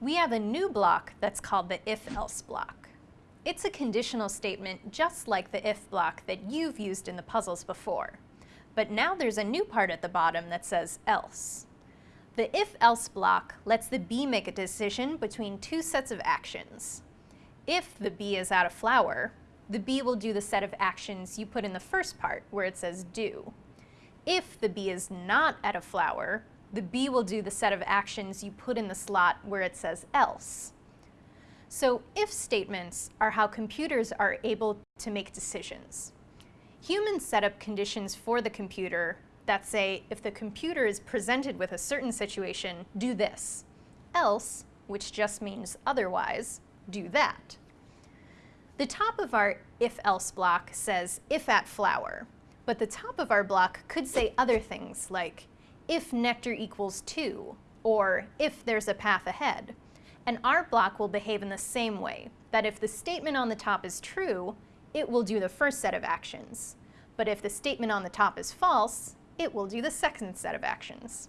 we have a new block that's called the if-else block. It's a conditional statement just like the if block that you've used in the puzzles before. But now there's a new part at the bottom that says else. The if-else block lets the bee make a decision between two sets of actions. If the bee is out of flower, the bee will do the set of actions you put in the first part where it says do. If the bee is not at a flower, the bee will do the set of actions you put in the slot where it says else. So if statements are how computers are able to make decisions. Humans set up conditions for the computer that say if the computer is presented with a certain situation, do this. Else, which just means otherwise, do that. The top of our if-else block says if at flower, but the top of our block could say other things like if nectar equals 2, or if there's a path ahead. And our block will behave in the same way, that if the statement on the top is true, it will do the first set of actions. But if the statement on the top is false, it will do the second set of actions.